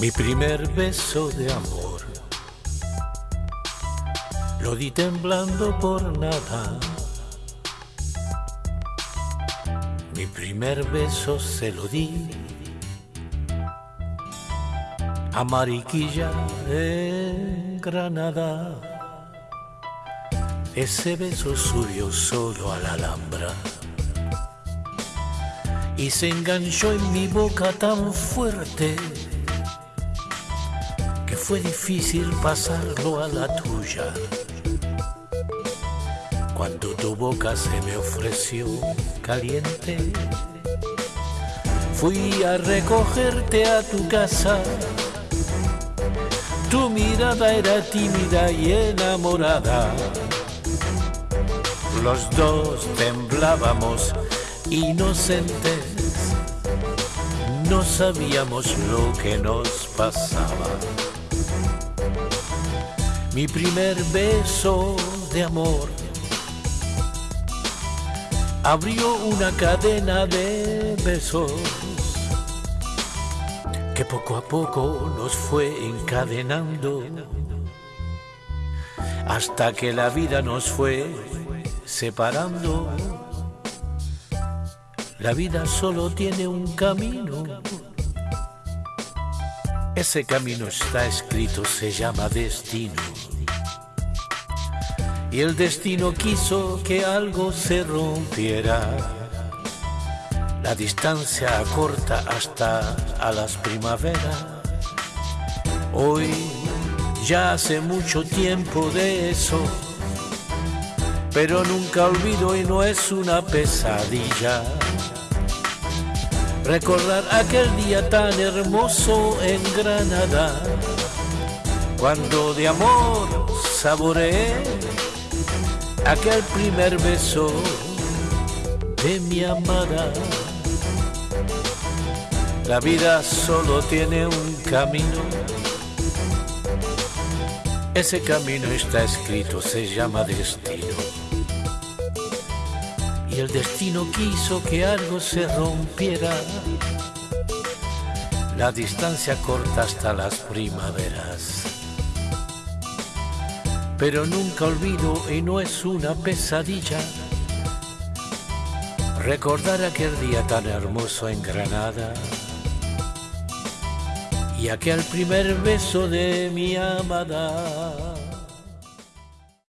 Mi primer beso de amor lo di temblando por nada. Mi primer beso se lo di a Mariquilla en Granada. Ese beso subió solo a la Alhambra y se enganchó en mi boca tan fuerte fue difícil pasarlo a la tuya. Cuando tu boca se me ofreció caliente, fui a recogerte a tu casa. Tu mirada era tímida y enamorada. Los dos temblábamos inocentes, no sabíamos lo que nos pasaba. Mi primer beso de amor abrió una cadena de besos que poco a poco nos fue encadenando hasta que la vida nos fue separando. La vida solo tiene un camino. Ese camino está escrito, se llama destino. Y el destino quiso que algo se rompiera. La distancia corta hasta a las primaveras. Hoy ya hace mucho tiempo de eso pero nunca olvido y no es una pesadilla. Recordar aquel día tan hermoso en Granada, cuando de amor saboreé aquel primer beso de mi amada. La vida solo tiene un camino. Ese camino está escrito, se llama destino el destino quiso que algo se rompiera. La distancia corta hasta las primaveras. Pero nunca olvido y no es una pesadilla recordar aquel día tan hermoso en Granada y aquel primer beso de mi amada.